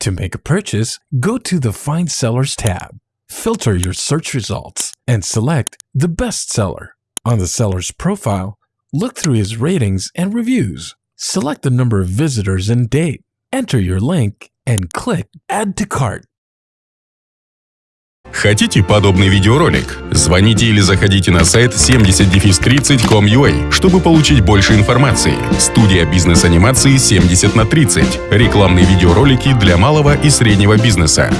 To make a purchase, go to the Find Sellers tab, filter your search results, and select the best seller. On the seller's profile, look through his ratings and reviews. Select the number of visitors and date. Enter your link and click Add to Cart. Хотите подобный видеоролик? Звоните или заходите на сайт 70-30.com.ua, чтобы получить больше информации. Студия бизнес-анимации 70 на 30. Рекламные видеоролики для малого и среднего бизнеса.